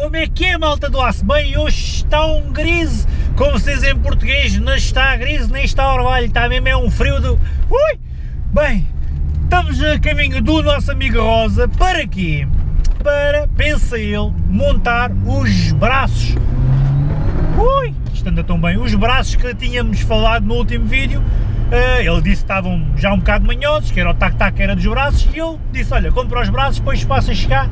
Como é que é, malta do aço? Bem, hoje está um grise, como se diz em português, não está grise nem está orvalho, está mesmo é um frio do... Ui! Bem, estamos a caminho do nosso amigo Rosa, para quê? Para, pensa ele, montar os braços. Ui! Isto anda tão bem. Os braços que tínhamos falado no último vídeo, Uh, ele disse que estavam já um bocado manhosos, que era o tac-tac, era dos braços, e eu disse, olha, compra os braços, depois passa a chegar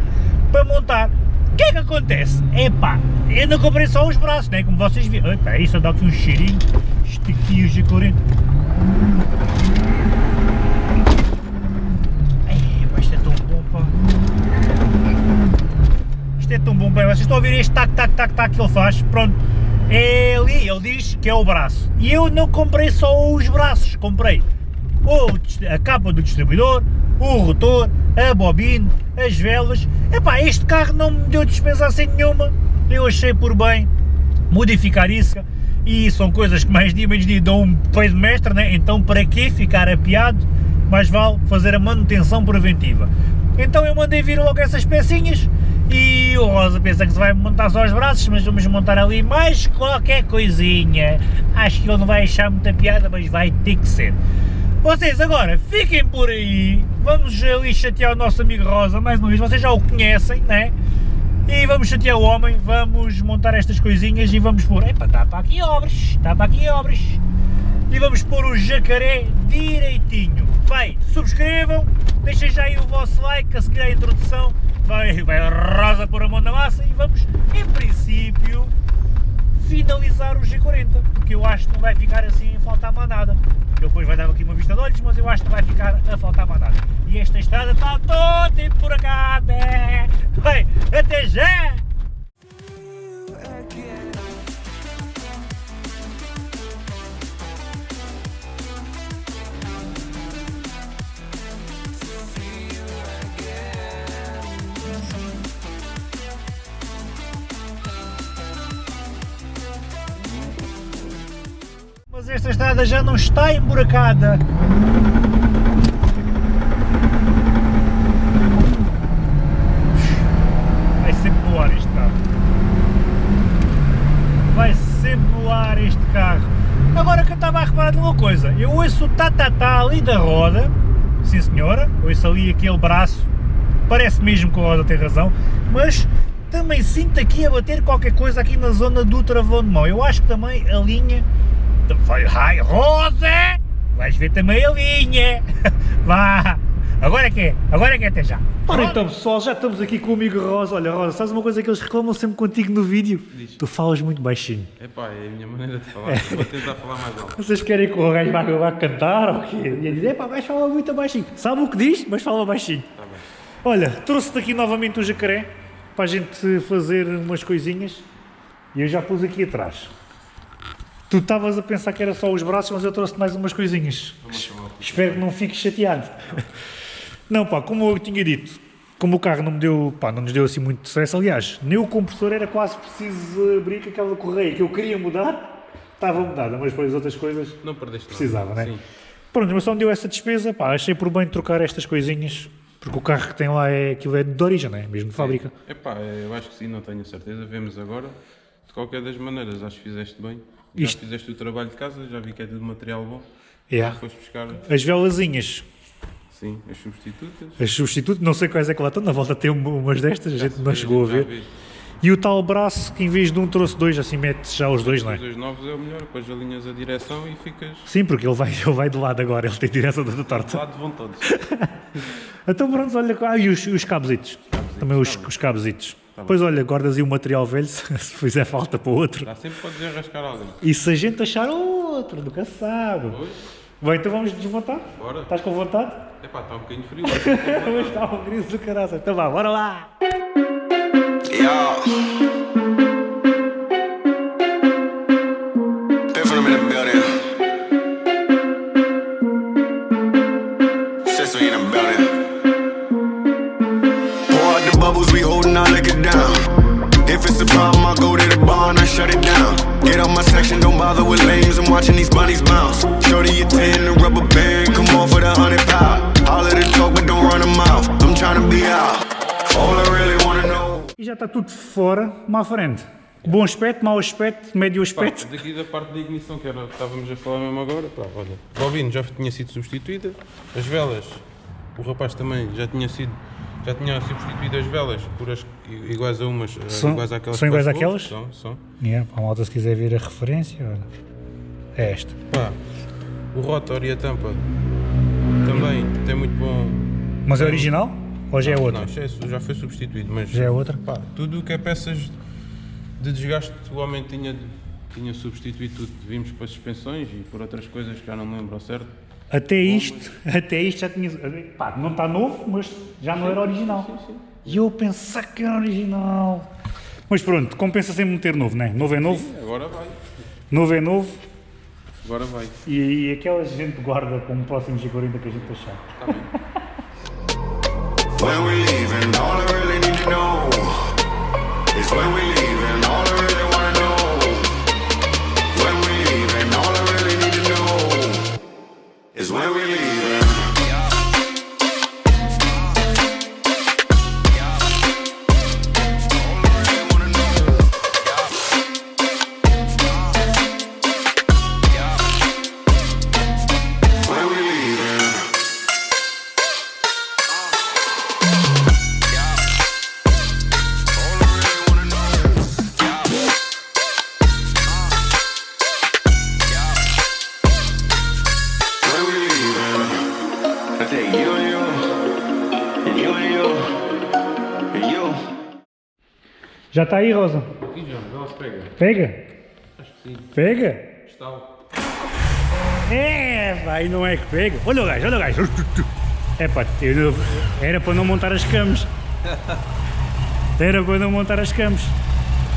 para montar que é que acontece? Epá, eu não comprei só os braços, né? Como vocês viram. Epá, isso dá aqui um cheirinho. Aqui, o G40. Epá, isto é tão bom, pá. Isto é tão bom, pá. Vocês estão a ouvir este tac, tac, tac, tac que ele faz? Pronto. É ali, ele diz que é o braço. E eu não comprei só os braços, comprei a capa do distribuidor, o rotor, a bobina, as velas. Epá, este carro não me deu despesa assim nenhuma, eu achei por bem modificar isso e são coisas que mais dia menos dia dão um peso mestre, né? então para que ficar apiado, mais vale fazer a manutenção preventiva. Então eu mandei vir logo essas pecinhas e o Rosa pensa que se vai montar só os braços, mas vamos montar ali mais qualquer coisinha. Acho que ele não vai achar muita piada, mas vai ter que ser. Vocês agora fiquem por aí, vamos ali chatear o nosso amigo Rosa, mais uma vez, vocês já o conhecem, né? E vamos chatear o homem, vamos montar estas coisinhas e vamos pôr, epa, está para aqui obras, está para aqui obras. E vamos pôr o jacaré direitinho. Vai, subscrevam, deixem já aí o vosso like, a seguir a introdução, vai, vai Rosa pôr a mão na massa e vamos, em princípio, finalizar o G40, porque eu acho que não vai ficar assim a faltar mais nada. Ele depois vai dar aqui uma vista de olhos, mas eu acho que vai ficar a faltar mais nada. E esta estrada está toda por cá, Bem, até já! Esta estrada já não está emburacada. Vai sempre no ar este carro. Vai sempre no ar este carro. Agora que eu estava a reparar de uma coisa, eu ouço o tatatá ali da roda, sim senhora, ouço ali aquele braço, parece mesmo que a roda tem razão, mas também sinto aqui a bater qualquer coisa aqui na zona do travão de mão. Eu acho que também a linha Vai, ai, Rosa! Vais ver também a linha! Vá! Agora é que é, agora é que é até já! Ora então pessoal, já estamos aqui com o amigo Rosa. Olha Rosa, sabes uma coisa que eles reclamam sempre contigo no vídeo? Diz. Tu falas muito baixinho. Epá, é a minha maneira de falar, é. vou tentar falar mais alto. Vocês querem que o gajo vá, vá cantar ou quê? E ele diz, epá, vais falar muito baixinho. Sabe o que diz, mas fala baixinho. Tá bem. Olha, trouxe-te aqui novamente o jacaré para a gente fazer umas coisinhas e eu já pus aqui atrás. Tu estavas a pensar que era só os braços, mas eu trouxe mais umas coisinhas. Espero que não fiques chateado. Não, pá, como eu tinha dito, como o carro não me deu, pá, não nos deu assim muito sucesso, aliás, nem o compressor era quase preciso abrir com aquela correia que eu queria mudar, estava mudada, mas depois as outras coisas não perdeste precisava, não é? Sim. Pronto, mas só me deu essa despesa, pá, achei por bem trocar estas coisinhas, porque o carro que tem lá é aquilo é de origem, não é? Mesmo de fábrica. É pá, eu acho que sim, não tenho certeza, vemos agora. De qualquer das maneiras, acho que fizeste bem. Já Isto... fizeste o trabalho de casa, já vi que é tudo material bom. Yeah. Foste buscar... As velazinhas. Sim, as substitutas. As substitutas, não sei quais é que lá estão, na volta tem umas destas, a gente não chegou a ver. E o tal braço que em vez de um trouxe dois, assim mete já os dois, não é? Os dois novos é o melhor, depois alinhas a direção e ficas... Sim, porque ele vai, ele vai de lado agora, ele tem direção da torta. De lado vão todos. então pronto, olha, ah, e os, os cabositos, também os, os cabositos. Tá pois olha, guardas aí o material velho, se fizer falta para outro. Dá sempre para desenrascar alguém. E se a gente achar outro, nunca sabe. Pois. Bem, então vamos desmontar? Bora. Estás com vontade? Epá, está um bocadinho frio. Mas está um gris do caralho. Então vá, bora lá! Yeah. Shut it down. Get out my section, don't bother with lames. I'm watching these bunnies bounce. Shorty, you 10, the rubber band. Come on for the hundred pound. Holler the talk, but don't run a mouth. I'm trying to be out. All I really wanna know. E já está tudo fora, má frente. Bom aspecto, mau aspecto, médio Pá, aspecto. daqui da parte da ignição, que era o que estávamos a falar mesmo agora, pá, olha, a bobina já tinha sido substituída, as velas, o rapaz também já tinha sido, já tinha substituído as velas por as iguais a umas, eh, São- iguais àquelas são iguais que àquelas? São, são. Yeah, a malta se quiser ver a referência, olha. É esta. Pá, o rotor e a tampa também tem muito bom... Mas é original? Ou já é outra? Não, já, é- já foi substituído, mas Já é outra? pá, tudo o que é peças de desgaste, o homem tinha, tinha substituído tudo. Vimos para suspensões e por outras coisas que já não me lembro ao certo. Até isto, até isto já tinha. Pá, não está novo, mas já não era original. E eu pensar que era original. Mas pronto, compensa sempre meter novo, não é? Novo é novo, Agora vai, novo é novo. agora vai. E, e aquela gente guarda como próximos G40 que a gente achar. Está bem. When we leaving, all I really need to know is when we Já está aí, Rosa? Aqui já, vê lá se pega. Pega? Acho que sim. Pega? Está É, vai, não é que pega. Olha o gajo, olha o gajo. É pá, eu não- era para não montar as camas. Era para não montar as camas.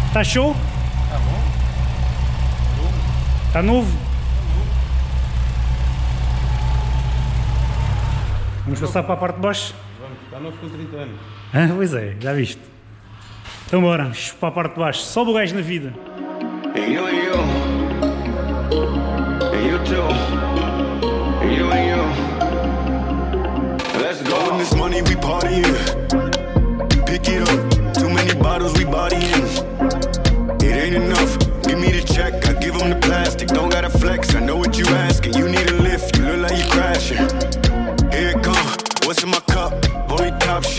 Está show? Está bom? Está novo? Vamos passar para a parte de baixo? Está novo com 30 anos. Ah, pois é, já viste. Então bora, vamos para a parte de baixo. Sobe o gajo na vida. And you and you, and you too,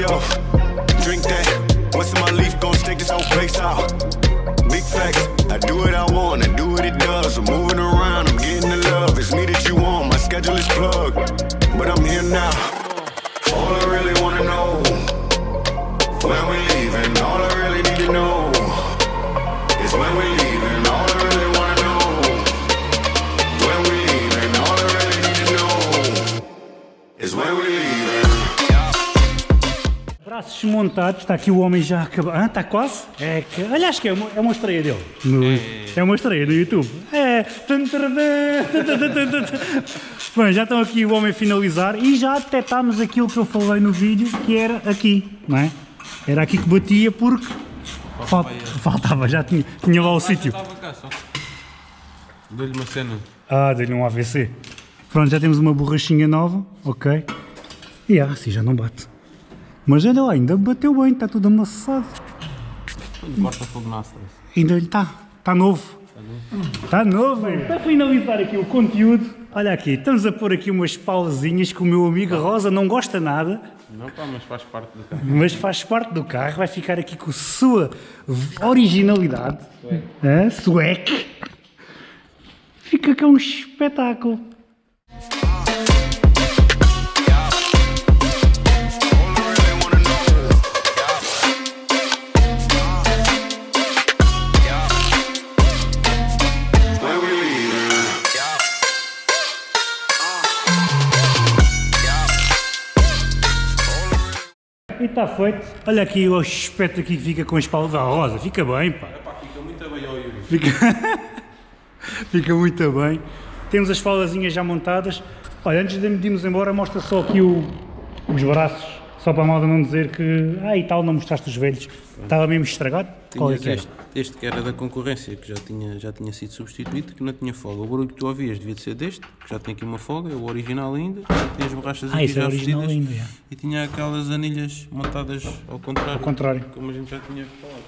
Shelf. Drink that. What's in my leaf? Gon' stink this whole place out. Big facts. I do what I want, I do what it does. I'm moving around, I'm getting the love. It's me that you want, my schedule is plugged. But I'm here now. All I really wanna know when we leaving. All I really need to know is when we leaving. Braços montados, está aqui o homem já acabou. Ah, está quase? É que, olha, acho que é uma, é uma estreia dele. No- é uma estreia no YouTube. É. Bem, já estão aqui o homem a finalizar e já detectámos aquilo que eu falei no vídeo, que era aqui, não é? Era aqui que batia porque fal- faltava, já tinha, tinha lá o sítio. Dou-lhe uma cena. Ah, dei-lhe um AVC. Pronto, já temos uma borrachinha nova, ok. E ah, assim já não bate. Mas olha lá, ainda bateu bem, está tudo amassado. Corta fogo na stress. Ainda ele está, está novo. Está novo. Para finalizar aqui o conteúdo, olha aqui, estamos a pôr aqui umas pausazinhas que o meu amigo Rosa não gosta nada, Não pá, mas faz parte do carro. mas faz parte do carro, vai ficar aqui com a sua originalidade. Hã? Swag. Fica cá um espetáculo. E está feito. Olha aqui o aspecto aqui que fica com as palas da rosa. Fica bem, pá. Fica muito bem ao Yuri. Fica, fica muito bem. Temos as palazinhas já montadas. Olha, antes de irmos embora, mostra só aqui o- os braços. Só para a malda não dizer que, ah, e tal, não mostraste os velhos. Estava mesmo estragado. Qual é que era? este, este que era da concorrência, que já tinha, já tinha sido substituído, que não tinha folga. O barulho que tu ouvias devia de ser deste, que já tem aqui uma folga, é o original ainda, já tinha as borrachas Ah, aqui isso é já original ainda, é. e tinha aquelas anilhas montadas ao contrário, Ao contrário. como a gente já tinha falado.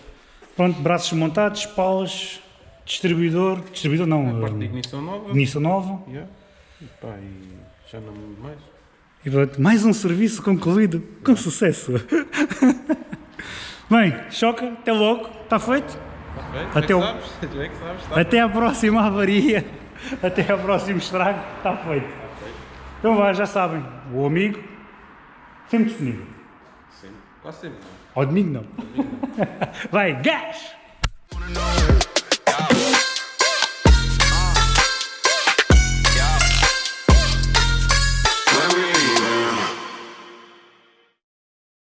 Pronto, braços montados, palas, distribuidor, distribuidor não, Parte de ignição nova, ignição nova. yeah. e, pá, e já não me mais. E pronto, mais um serviço concluído, com sucesso. Bem, choca, até logo, está feito? Está feito? Até já o- sabes, está Até à próxima avaria, até ao próximo estrago, está feito. Então vá, já sabem, o amigo sempre disponível. sempre, quase sempre. Ao domingo não. Vai, gás!